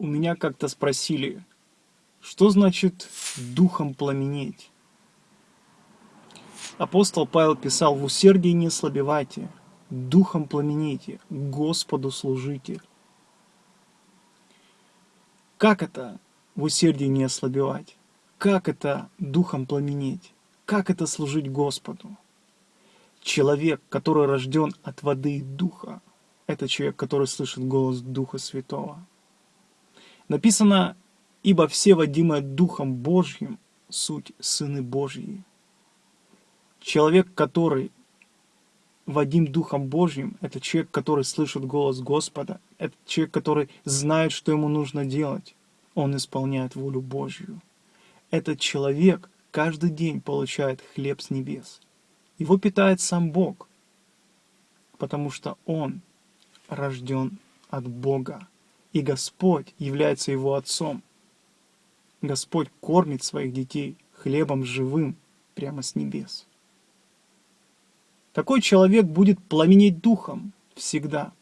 У меня как-то спросили, что значит духом пламенеть? Апостол Павел писал, в усердии не слабевайте, духом пламените, Господу служите. Как это в усердии не ослабевать? Как это духом пламенеть? Как это служить Господу? Человек, который рожден от воды и духа, это человек, который слышит голос Духа Святого. Написано, ибо все водимые Духом Божьим суть сыны Божьи. Человек, который водим Духом Божьим, это человек, который слышит голос Господа, это человек, который знает, что ему нужно делать. Он исполняет волю Божью. Этот человек каждый день получает хлеб с небес. Его питает сам Бог, потому что он рожден от Бога и Господь является его отцом. Господь кормит своих детей хлебом живым прямо с небес. Такой человек будет пламенеть духом всегда.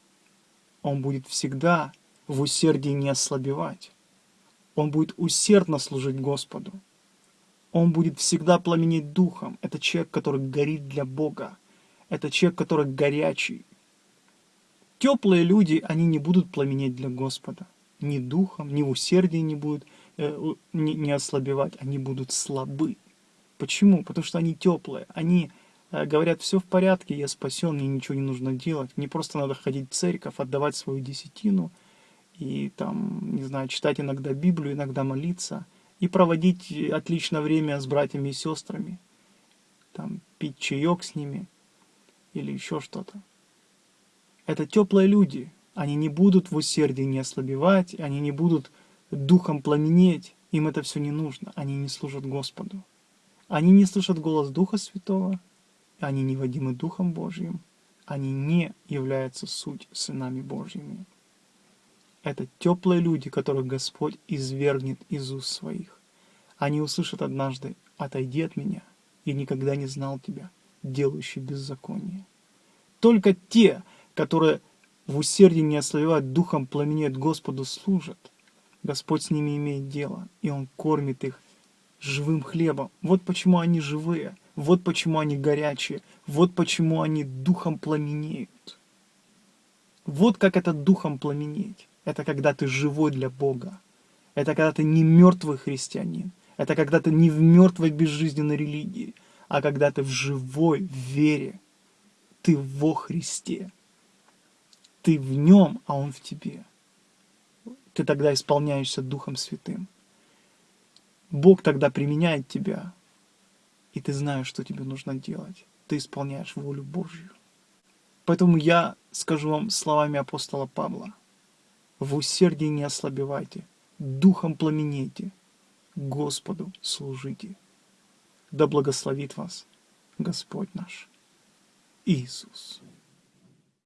Он будет всегда в усердии не ослабевать. Он будет усердно служить Господу. Он будет всегда пламенеть духом. Это человек, который горит для Бога. Это человек, который горячий, Теплые люди, они не будут пламенеть для Господа. Ни духом, ни в усердии не будут э, не, не ослабевать, они будут слабы. Почему? Потому что они теплые, они э, говорят, все в порядке, я спасен, мне ничего не нужно делать, мне просто надо ходить в церковь, отдавать свою десятину, и там, не знаю, читать иногда Библию, иногда молиться, и проводить отличное время с братьями и сестрами, там, пить чаек с ними, или еще что-то. Это теплые люди. Они не будут в усердии не ослабевать, они не будут духом пламенеть. Им это все не нужно. Они не служат Господу. Они не слышат голос Духа Святого, они не водимы Духом Божьим, они не являются суть сынами Божьими. Это теплые люди, которых Господь извергнет из уст своих. Они услышат однажды «Отойди от меня, и никогда не знал тебя, делающий беззаконие». Только те, которые в усердии не ослабевают, духом пламенеют, Господу служат. Господь с ними имеет дело, и Он кормит их живым хлебом. Вот почему они живые, вот почему они горячие, вот почему они духом пламенеют. Вот как это духом пламенеть. Это когда ты живой для Бога. Это когда ты не мертвый христианин. Это когда ты не в мертвой безжизненной религии, а когда ты в живой вере. Ты во Христе ты в нем, а он в тебе. Ты тогда исполняешься Духом Святым. Бог тогда применяет тебя, и ты знаешь, что тебе нужно делать. Ты исполняешь волю Божью. Поэтому я скажу вам словами апостола Павла. В усердии не ослабевайте, духом пламенейте, Господу служите. Да благословит вас Господь наш Иисус.